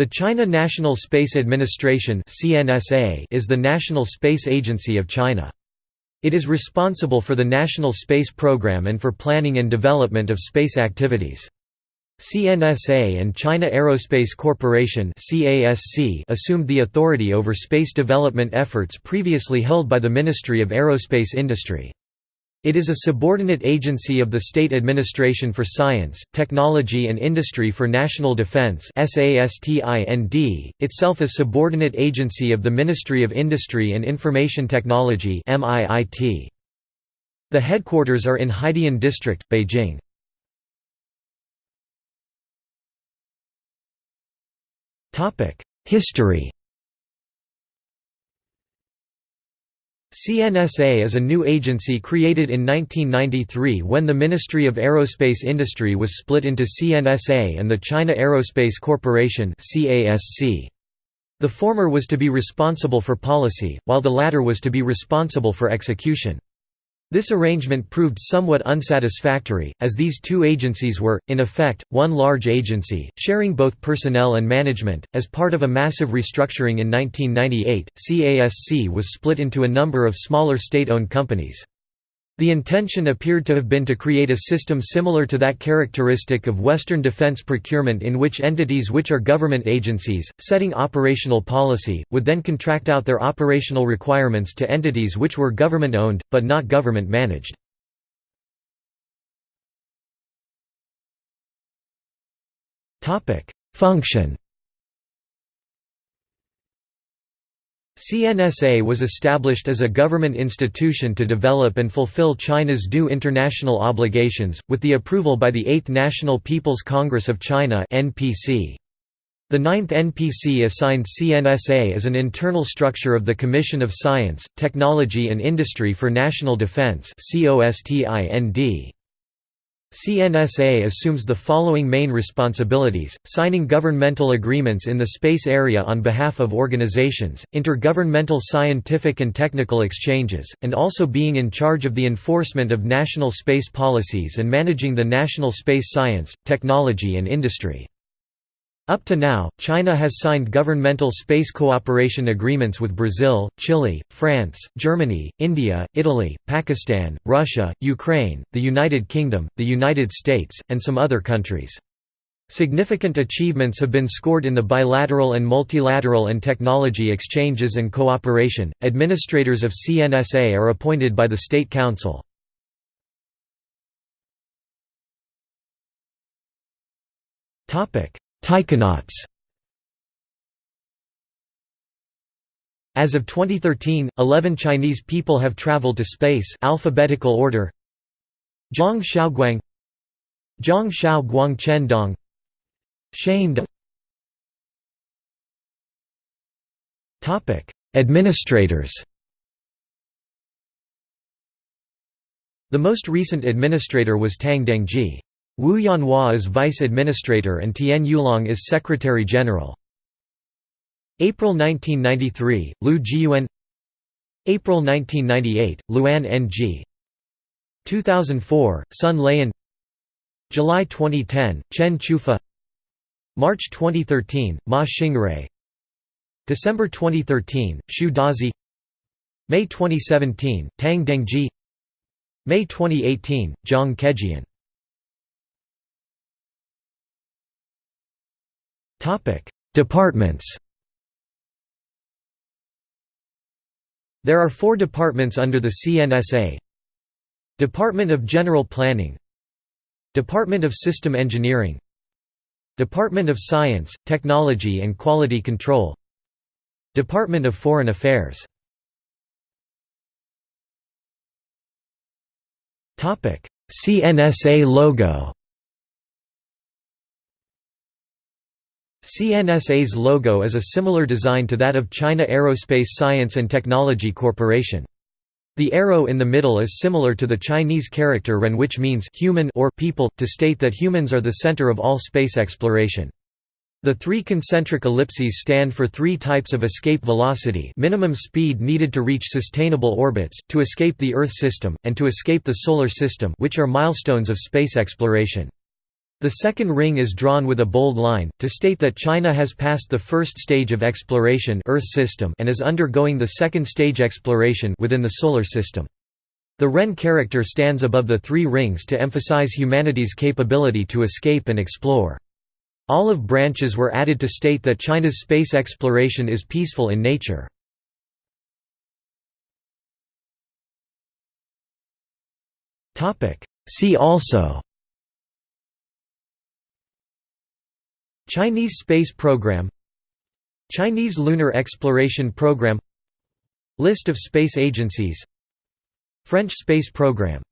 The China National Space Administration is the national space agency of China. It is responsible for the national space program and for planning and development of space activities. CNSA and China Aerospace Corporation assumed the authority over space development efforts previously held by the Ministry of Aerospace Industry. It is a subordinate agency of the State Administration for Science, Technology and Industry for National Defense itself a subordinate agency of the Ministry of Industry and Information Technology The headquarters are in Haidian District, Beijing. History CNSA is a new agency created in 1993 when the Ministry of Aerospace Industry was split into CNSA and the China Aerospace Corporation The former was to be responsible for policy, while the latter was to be responsible for execution. This arrangement proved somewhat unsatisfactory, as these two agencies were, in effect, one large agency, sharing both personnel and management. As part of a massive restructuring in 1998, CASC was split into a number of smaller state owned companies. The intention appeared to have been to create a system similar to that characteristic of Western defense procurement in which entities which are government agencies, setting operational policy, would then contract out their operational requirements to entities which were government-owned, but not government-managed. Function CNSA was established as a government institution to develop and fulfill China's due international obligations, with the approval by the 8th National People's Congress of China The 9th NPC assigned CNSA as an internal structure of the Commission of Science, Technology and Industry for National Defense CNSA assumes the following main responsibilities, signing governmental agreements in the space area on behalf of organizations, intergovernmental scientific and technical exchanges, and also being in charge of the enforcement of national space policies and managing the national space science, technology and industry. Up to now, China has signed governmental space cooperation agreements with Brazil, Chile, France, Germany, India, Italy, Pakistan, Russia, Ukraine, the United Kingdom, the United States, and some other countries. Significant achievements have been scored in the bilateral and multilateral and technology exchanges and cooperation. Administrators of CNSA are appointed by the State Council. Topic: Taikonauts As of 2013, 11 Chinese people have traveled to space alphabetical order Zhang Xiaoguang Zhang Xiao Guang Chendong Shane Topic: Administrators. The most recent administrator was Tang Dengjie. Wu Yanhua is Vice Administrator and Tian Yulong is Secretary General. April 1993, Liu Jiyuan. April 1998, Luan Enjie. 2004, Sun Laiyan July 2010, Chen Qiufa. March 2013, Ma Xingrui December 2013, Xu Dazhe. May 2017, Tang Dengjie. May 2018, Zhang Kejian Departments. There are four departments under the CNSA Department of General Planning. Department of System Engineering. Department of Science, Technology and Quality Control. Department of Foreign Affairs. CNSA logo CNSA's logo is a similar design to that of China Aerospace Science and Technology Corporation. The arrow in the middle is similar to the Chinese character Ren which means human or people, to state that humans are the center of all space exploration. The three concentric ellipses stand for three types of escape velocity minimum speed needed to reach sustainable orbits, to escape the Earth system, and to escape the Solar system which are milestones of space exploration. The second ring is drawn with a bold line, to state that China has passed the first stage of exploration Earth system and is undergoing the second stage exploration within the Solar System. The Ren character stands above the three rings to emphasize humanity's capability to escape and explore. Olive branches were added to state that China's space exploration is peaceful in nature. See also Chinese space program Chinese lunar exploration program List of space agencies French space program